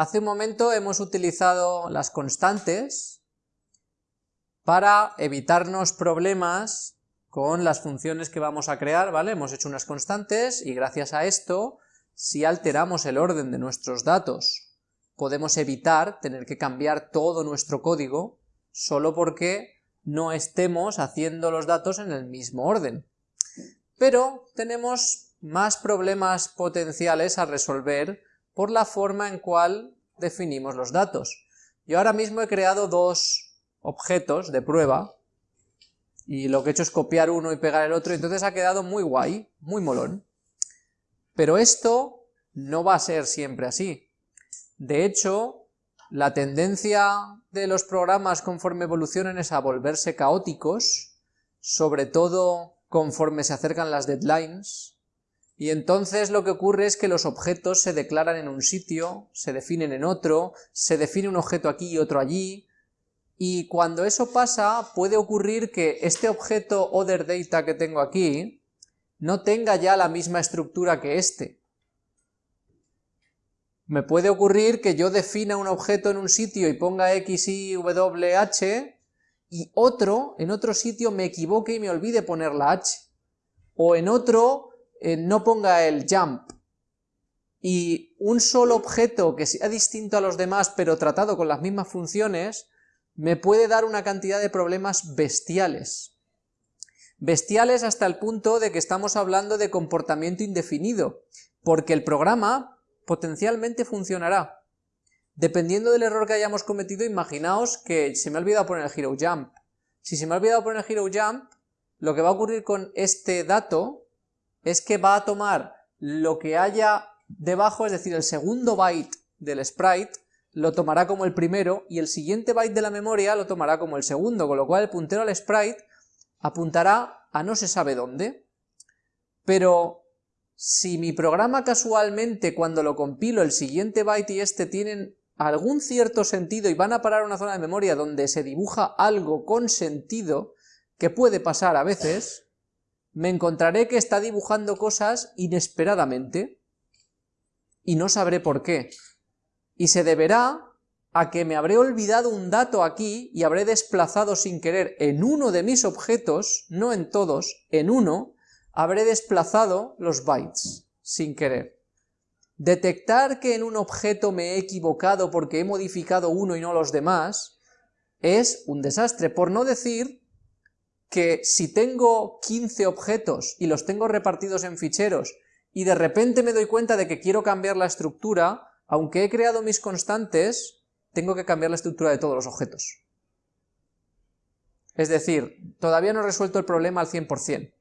Hace un momento hemos utilizado las constantes para evitarnos problemas con las funciones que vamos a crear, ¿vale? Hemos hecho unas constantes y gracias a esto, si alteramos el orden de nuestros datos, podemos evitar tener que cambiar todo nuestro código solo porque no estemos haciendo los datos en el mismo orden. Pero tenemos más problemas potenciales a resolver por la forma en cual definimos los datos. Yo ahora mismo he creado dos objetos de prueba, y lo que he hecho es copiar uno y pegar el otro, entonces ha quedado muy guay, muy molón. Pero esto no va a ser siempre así. De hecho, la tendencia de los programas conforme evolucionan es a volverse caóticos, sobre todo conforme se acercan las deadlines, y entonces lo que ocurre es que los objetos se declaran en un sitio, se definen en otro, se define un objeto aquí y otro allí, y cuando eso pasa puede ocurrir que este objeto OtherData que tengo aquí no tenga ya la misma estructura que este, me puede ocurrir que yo defina un objeto en un sitio y ponga x, y, w, h, y otro, en otro sitio me equivoque y me olvide poner la h. O en otro eh, no ponga el jump. Y un solo objeto que sea distinto a los demás pero tratado con las mismas funciones, me puede dar una cantidad de problemas bestiales. Bestiales hasta el punto de que estamos hablando de comportamiento indefinido, porque el programa potencialmente funcionará. Dependiendo del error que hayamos cometido, imaginaos que se me ha olvidado poner el hero jump. Si se me ha olvidado poner el hero jump, lo que va a ocurrir con este dato es que va a tomar lo que haya debajo, es decir, el segundo byte del sprite, lo tomará como el primero, y el siguiente byte de la memoria lo tomará como el segundo, con lo cual el puntero al sprite apuntará a no se sabe dónde. Pero si mi programa casualmente cuando lo compilo el siguiente byte y este tienen algún cierto sentido y van a parar a una zona de memoria donde se dibuja algo con sentido, que puede pasar a veces, me encontraré que está dibujando cosas inesperadamente y no sabré por qué. Y se deberá a que me habré olvidado un dato aquí y habré desplazado sin querer en uno de mis objetos, no en todos, en uno, habré desplazado los bytes, sin querer. Detectar que en un objeto me he equivocado porque he modificado uno y no los demás, es un desastre, por no decir que si tengo 15 objetos y los tengo repartidos en ficheros y de repente me doy cuenta de que quiero cambiar la estructura, aunque he creado mis constantes, tengo que cambiar la estructura de todos los objetos. Es decir, todavía no he resuelto el problema al 100%.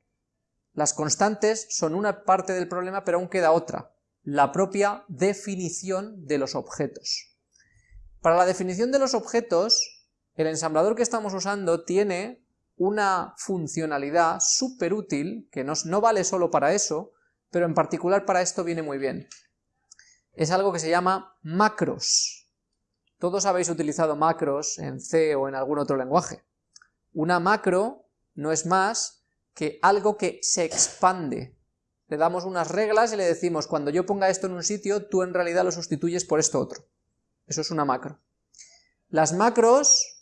Las constantes son una parte del problema, pero aún queda otra, la propia definición de los objetos. Para la definición de los objetos, el ensamblador que estamos usando tiene una funcionalidad súper útil, que no, no vale solo para eso, pero en particular para esto viene muy bien. Es algo que se llama macros. Todos habéis utilizado macros en C o en algún otro lenguaje. Una macro no es más que algo que se expande. Le damos unas reglas y le decimos, cuando yo ponga esto en un sitio, tú en realidad lo sustituyes por esto otro. Eso es una macro. Las macros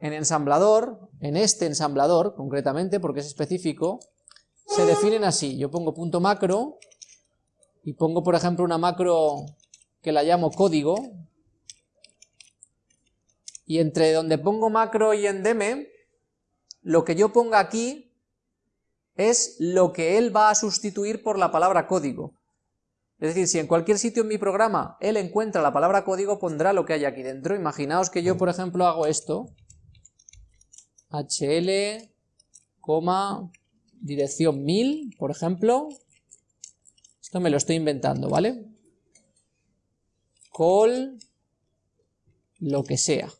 en ensamblador, en este ensamblador concretamente, porque es específico, se definen así. Yo pongo punto macro y pongo, por ejemplo, una macro que la llamo código, y entre donde pongo macro y endeme, lo que yo ponga aquí es lo que él va a sustituir por la palabra código. Es decir, si en cualquier sitio en mi programa él encuentra la palabra código, pondrá lo que hay aquí dentro. Imaginaos que yo, por ejemplo, hago esto, hl, dirección 1000, por ejemplo, esto me lo estoy inventando, ¿vale? Call, lo que sea,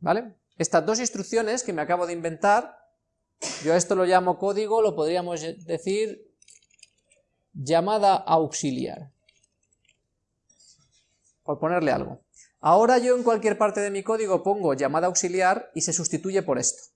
¿vale? Estas dos instrucciones que me acabo de inventar yo a esto lo llamo código, lo podríamos decir llamada auxiliar, por ponerle algo. Ahora yo en cualquier parte de mi código pongo llamada auxiliar y se sustituye por esto.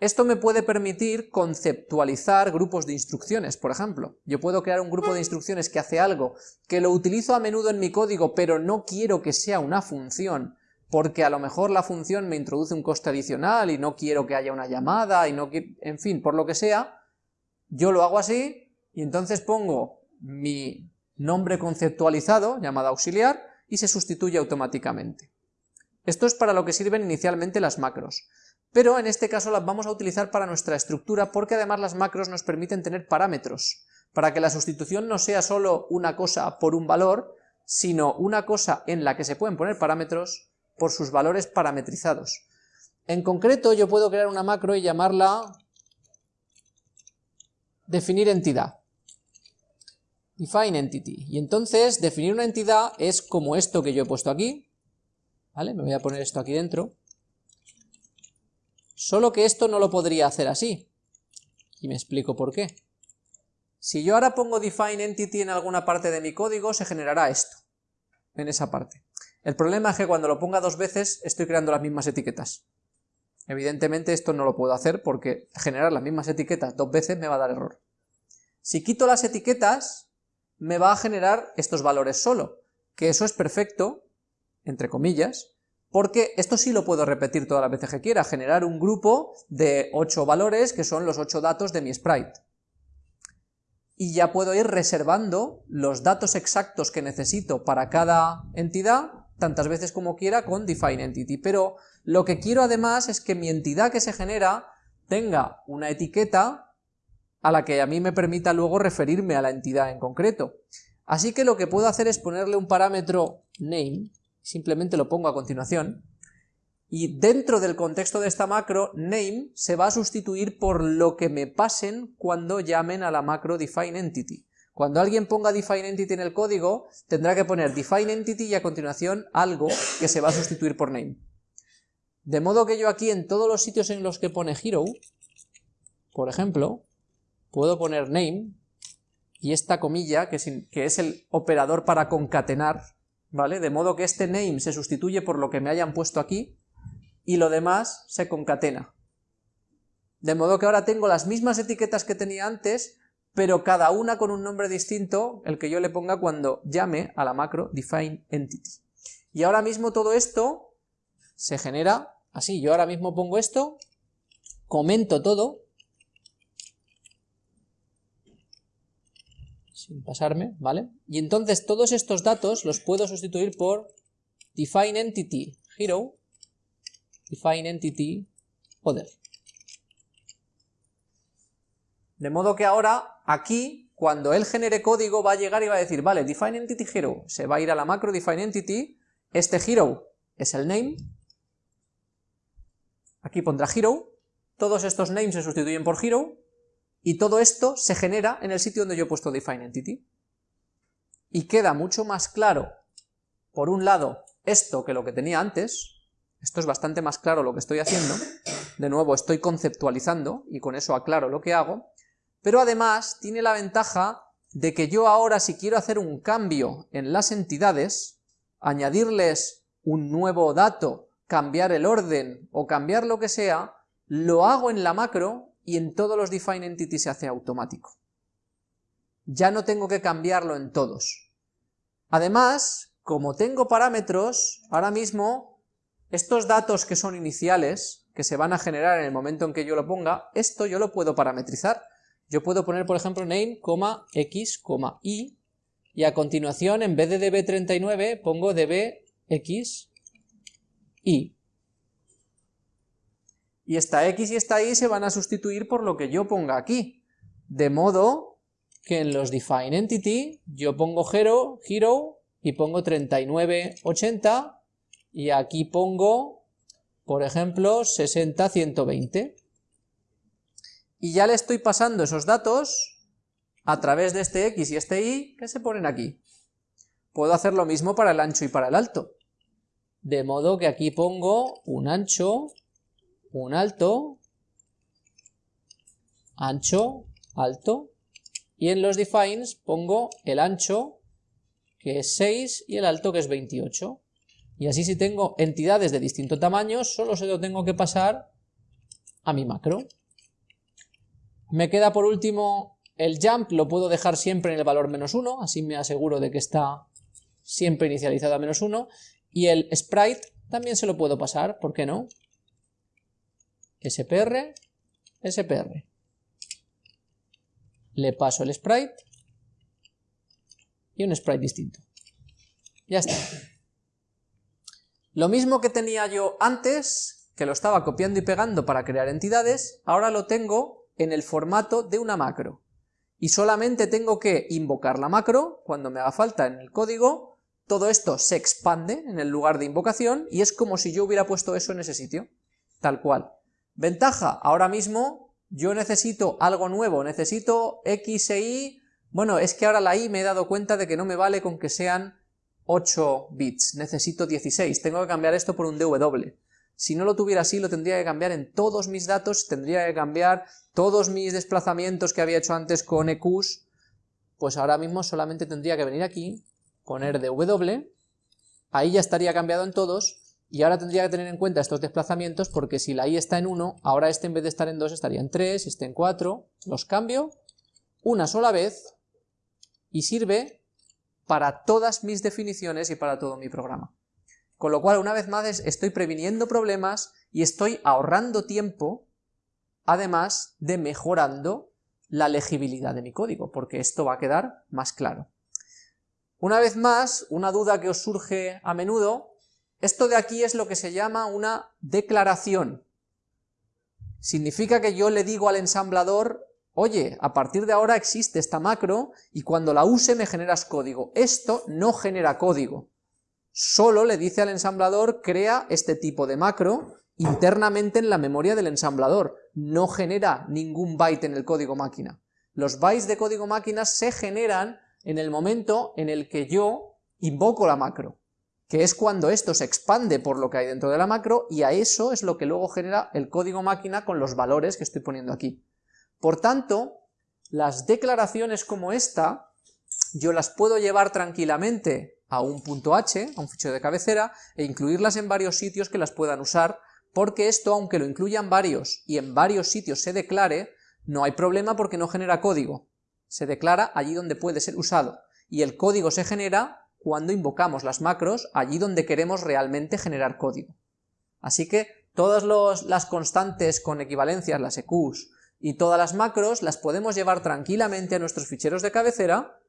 Esto me puede permitir conceptualizar grupos de instrucciones, por ejemplo. Yo puedo crear un grupo de instrucciones que hace algo, que lo utilizo a menudo en mi código, pero no quiero que sea una función, porque a lo mejor la función me introduce un coste adicional y no quiero que haya una llamada, y no en fin, por lo que sea, yo lo hago así, y entonces pongo mi nombre conceptualizado, llamado auxiliar, y se sustituye automáticamente. Esto es para lo que sirven inicialmente las macros pero en este caso las vamos a utilizar para nuestra estructura porque además las macros nos permiten tener parámetros, para que la sustitución no sea solo una cosa por un valor, sino una cosa en la que se pueden poner parámetros por sus valores parametrizados. En concreto yo puedo crear una macro y llamarla definir entidad. Define entity. Y entonces definir una entidad es como esto que yo he puesto aquí, ¿vale? Me voy a poner esto aquí dentro. Solo que esto no lo podría hacer así. Y me explico por qué. Si yo ahora pongo define entity en alguna parte de mi código, se generará esto, en esa parte. El problema es que cuando lo ponga dos veces, estoy creando las mismas etiquetas. Evidentemente esto no lo puedo hacer porque generar las mismas etiquetas dos veces me va a dar error. Si quito las etiquetas, me va a generar estos valores solo, que eso es perfecto, entre comillas, porque esto sí lo puedo repetir todas las veces que quiera, generar un grupo de 8 valores que son los 8 datos de mi sprite. Y ya puedo ir reservando los datos exactos que necesito para cada entidad, tantas veces como quiera con define entity, pero lo que quiero además es que mi entidad que se genera tenga una etiqueta a la que a mí me permita luego referirme a la entidad en concreto. Así que lo que puedo hacer es ponerle un parámetro name, simplemente lo pongo a continuación, y dentro del contexto de esta macro, name se va a sustituir por lo que me pasen cuando llamen a la macro define entity. Cuando alguien ponga define entity en el código, tendrá que poner define entity y a continuación algo que se va a sustituir por name. De modo que yo aquí en todos los sitios en los que pone hero, por ejemplo, puedo poner name y esta comilla, que es el operador para concatenar ¿vale? De modo que este name se sustituye por lo que me hayan puesto aquí, y lo demás se concatena. De modo que ahora tengo las mismas etiquetas que tenía antes, pero cada una con un nombre distinto, el que yo le ponga cuando llame a la macro define entity. Y ahora mismo todo esto se genera así, yo ahora mismo pongo esto, comento todo, sin pasarme, ¿vale? Y entonces todos estos datos los puedo sustituir por define entity hero, define entity other. De modo que ahora, aquí, cuando él genere código, va a llegar y va a decir, vale, define entity hero, se va a ir a la macro define entity, este hero es el name, aquí pondrá hero, todos estos names se sustituyen por hero, y todo esto se genera en el sitio donde yo he puesto define entity. Y queda mucho más claro, por un lado, esto que lo que tenía antes, esto es bastante más claro lo que estoy haciendo, de nuevo estoy conceptualizando y con eso aclaro lo que hago, pero además tiene la ventaja de que yo ahora si quiero hacer un cambio en las entidades, añadirles un nuevo dato, cambiar el orden o cambiar lo que sea, lo hago en la macro y en todos los define entity se hace automático. Ya no tengo que cambiarlo en todos. Además, como tengo parámetros, ahora mismo, estos datos que son iniciales, que se van a generar en el momento en que yo lo ponga, esto yo lo puedo parametrizar. Yo puedo poner, por ejemplo, name, x, y, y a continuación, en vez de db39, pongo dbx, y y esta x y esta y se van a sustituir por lo que yo ponga aquí, de modo que en los define entity yo pongo hero, y pongo 3980 y aquí pongo, por ejemplo, 60120 y ya le estoy pasando esos datos a través de este x y este y que se ponen aquí. Puedo hacer lo mismo para el ancho y para el alto, de modo que aquí pongo un ancho un alto, ancho, alto, y en los defines pongo el ancho, que es 6, y el alto, que es 28. Y así si tengo entidades de distinto tamaño, solo se lo tengo que pasar a mi macro. Me queda por último el jump, lo puedo dejar siempre en el valor menos 1, así me aseguro de que está siempre inicializado a menos 1, y el sprite también se lo puedo pasar, ¿por qué no? SPR, SPR. Le paso el sprite y un sprite distinto. Ya está. Lo mismo que tenía yo antes, que lo estaba copiando y pegando para crear entidades, ahora lo tengo en el formato de una macro. Y solamente tengo que invocar la macro cuando me haga falta en el código, todo esto se expande en el lugar de invocación y es como si yo hubiera puesto eso en ese sitio, tal cual. Ventaja, ahora mismo yo necesito algo nuevo, necesito x e y, bueno, es que ahora la y me he dado cuenta de que no me vale con que sean 8 bits, necesito 16, tengo que cambiar esto por un DW. Si no lo tuviera así, lo tendría que cambiar en todos mis datos, tendría que cambiar todos mis desplazamientos que había hecho antes con EQs, pues ahora mismo solamente tendría que venir aquí, poner DW, ahí ya estaría cambiado en todos, y ahora tendría que tener en cuenta estos desplazamientos porque si la i está en 1, ahora este en vez de estar en 2 estaría en 3, este en 4, los cambio una sola vez y sirve para todas mis definiciones y para todo mi programa. Con lo cual, una vez más, estoy previniendo problemas y estoy ahorrando tiempo, además de mejorando la legibilidad de mi código, porque esto va a quedar más claro. Una vez más, una duda que os surge a menudo, esto de aquí es lo que se llama una declaración. Significa que yo le digo al ensamblador oye, a partir de ahora existe esta macro y cuando la use me generas código. Esto no genera código. Solo le dice al ensamblador, crea este tipo de macro internamente en la memoria del ensamblador. No genera ningún byte en el código máquina. Los bytes de código máquina se generan en el momento en el que yo invoco la macro, que es cuando esto se expande por lo que hay dentro de la macro y a eso es lo que luego genera el código máquina con los valores que estoy poniendo aquí. Por tanto, las declaraciones como esta, yo las puedo llevar tranquilamente a un punto .h, a un fichero de cabecera, e incluirlas en varios sitios que las puedan usar, porque esto, aunque lo incluyan varios y en varios sitios se declare, no hay problema porque no genera código. Se declara allí donde puede ser usado, y el código se genera cuando invocamos las macros allí donde queremos realmente generar código. Así que todas las constantes con equivalencias, las EQs, y todas las macros las podemos llevar tranquilamente a nuestros ficheros de cabecera,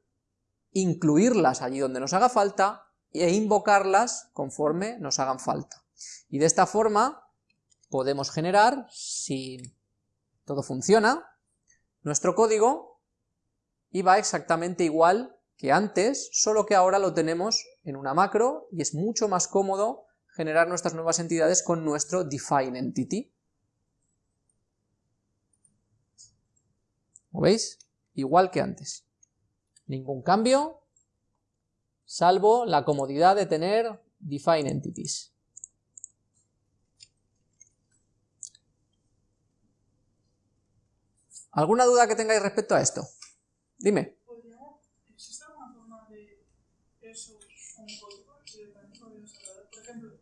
incluirlas allí donde nos haga falta e invocarlas conforme nos hagan falta. Y de esta forma podemos generar, si todo funciona, nuestro código y va exactamente igual que antes, solo que ahora lo tenemos en una macro y es mucho más cómodo generar nuestras nuevas entidades con nuestro define entity. ¿Como veis? Igual que antes. Ningún cambio, salvo la comodidad de tener define entities. ¿Alguna duda que tengáis respecto a esto? Dime. ¿Existe alguna forma de eso un código? Por ejemplo,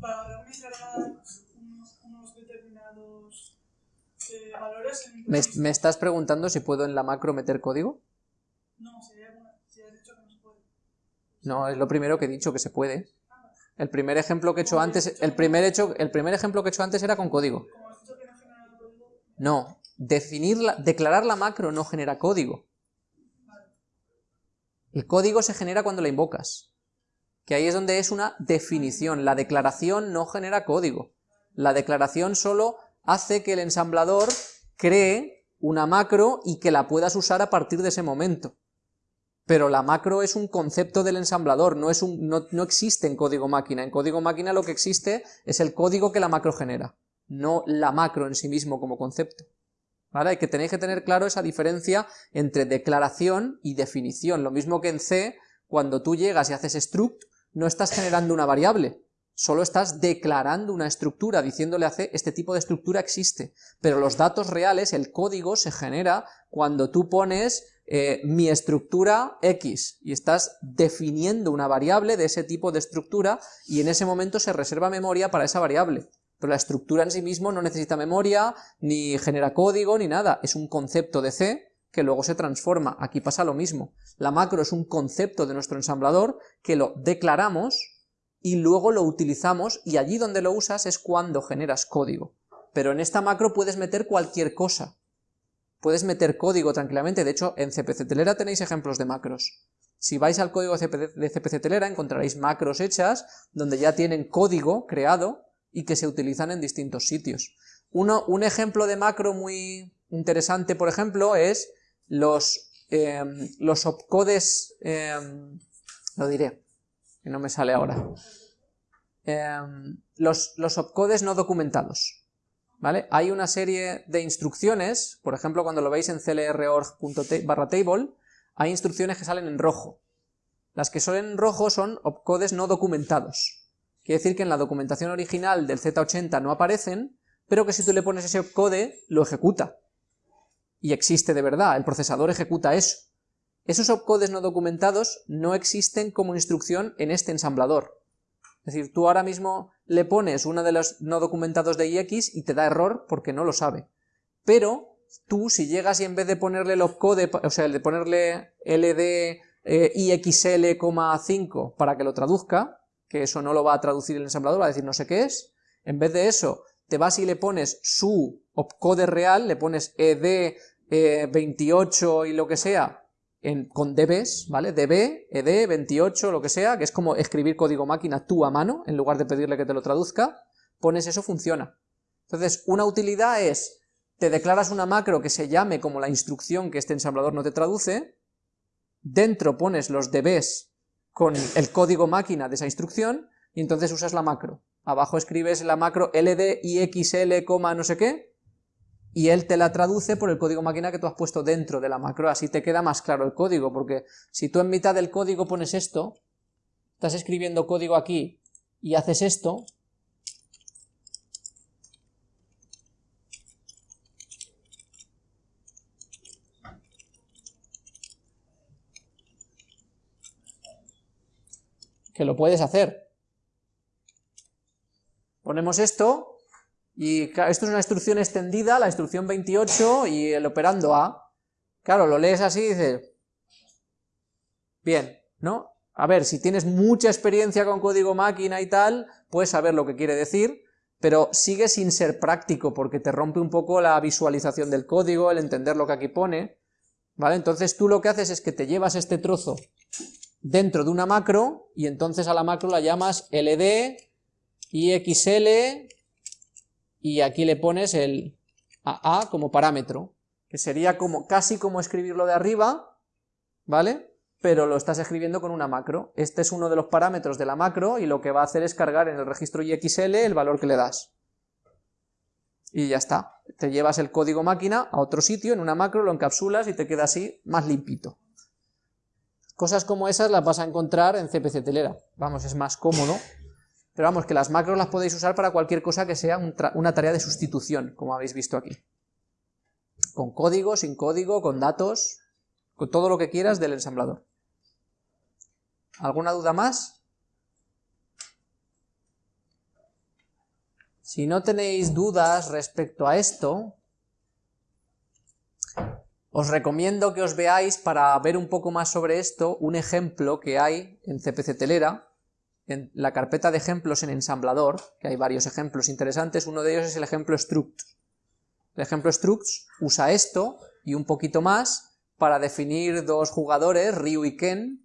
para cargar unos determinados eh, ¿Me, estás preguntando si puedo en la macro meter código? No, si, has dicho que no se puede. No, es lo primero que he dicho que se puede. El primer ejemplo que he hecho antes, el primer, hecho, el primer ejemplo que he hecho antes era con código. No, definir declarar la macro no genera código. El código se genera cuando la invocas. Que ahí es donde es una definición. La declaración no genera código. La declaración solo hace que el ensamblador cree una macro y que la puedas usar a partir de ese momento. Pero la macro es un concepto del ensamblador, no, es un, no, existe en código máquina. En código máquina lo que existe es el código que la macro genera, no la macro en sí mismo como concepto. ¿Vale? Que tenéis que tener claro esa diferencia entre declaración y definición. Lo mismo que en C, cuando tú llegas y haces struct, no estás generando una variable, Solo estás declarando una estructura, diciéndole a C, este tipo de estructura existe, pero los datos reales, el código, se genera cuando tú pones eh, mi estructura X, y estás definiendo una variable de ese tipo de estructura, y en ese momento se reserva memoria para esa variable. Pero la estructura en sí mismo no necesita memoria, ni genera código, ni nada, es un concepto de C que luego se transforma, aquí pasa lo mismo, la macro es un concepto de nuestro ensamblador que lo declaramos y luego lo utilizamos y allí donde lo usas es cuando generas código, pero en esta macro puedes meter cualquier cosa, puedes meter código tranquilamente, de hecho en CPC Telera tenéis ejemplos de macros, si vais al código de CPC Telera encontraréis macros hechas donde ya tienen código creado y que se utilizan en distintos sitios. Uno, un ejemplo de macro muy interesante, por ejemplo, es los, em, los opcodes, em, lo diré, que no me sale ahora, em, los, los opcodes no documentados. ¿Vale? Hay una serie de instrucciones, por ejemplo cuando lo veis en clr.org.table, hay instrucciones que salen en rojo. Las que salen en rojo son opcodes no documentados. Quiere decir que en la documentación original del Z80 no aparecen, pero que si tú le pones ese opcode, lo ejecuta. Y existe de verdad, el procesador ejecuta eso. Esos opcodes no documentados no existen como instrucción en este ensamblador. Es decir, tú ahora mismo le pones uno de los no documentados de IX y te da error porque no lo sabe. Pero tú, si llegas y en vez de ponerle el opcode, o sea, de ponerle LD eh, IXL,5 para que lo traduzca, que eso no lo va a traducir el ensamblador, va a decir no sé qué es, en vez de eso, te vas y le pones su opcode real, le pones ed28 eh, y lo que sea, en, con dbs, ¿vale? db, ed, 28, lo que sea, que es como escribir código máquina tú a mano, en lugar de pedirle que te lo traduzca, pones eso, funciona. Entonces, una utilidad es, te declaras una macro que se llame como la instrucción que este ensamblador no te traduce, dentro pones los dbs con el código máquina de esa instrucción y entonces usas la macro. Abajo escribes la macro ldixl, no sé qué, y él te la traduce por el código máquina que tú has puesto dentro de la macro, así te queda más claro el código, porque si tú en mitad del código pones esto, estás escribiendo código aquí y haces esto, que lo puedes hacer. Ponemos esto, y esto es una instrucción extendida, la instrucción 28 y el operando A. Claro, lo lees así y dices, bien, ¿no? A ver, si tienes mucha experiencia con código máquina y tal, puedes saber lo que quiere decir, pero sigue sin ser práctico porque te rompe un poco la visualización del código, el entender lo que aquí pone, ¿vale? Entonces tú lo que haces es que te llevas este trozo dentro de una macro y entonces a la macro la llamas ld, ixl y aquí le pones el AA como parámetro, que sería como casi como escribirlo de arriba, ¿vale? Pero lo estás escribiendo con una macro. Este es uno de los parámetros de la macro y lo que va a hacer es cargar en el registro IXL el valor que le das. Y ya está. Te llevas el código máquina a otro sitio, en una macro, lo encapsulas y te queda así más limpito. Cosas como esas las vas a encontrar en CPC Telera, vamos, es más cómodo, pero vamos, que las macros las podéis usar para cualquier cosa que sea una tarea de sustitución, como habéis visto aquí. Con código, sin código, con datos, con todo lo que quieras del ensamblador. ¿Alguna duda más? Si no tenéis dudas respecto a esto, os recomiendo que os veáis, para ver un poco más sobre esto, un ejemplo que hay en CPC Telera, en la carpeta de ejemplos en ensamblador, que hay varios ejemplos interesantes, uno de ellos es el ejemplo struct. El ejemplo struct usa esto y un poquito más para definir dos jugadores, Ryu y Ken,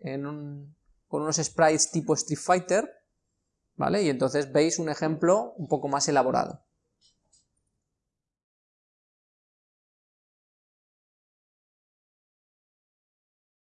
con unos sprites tipo Street Fighter, ¿vale? Y entonces veis un ejemplo un poco más elaborado.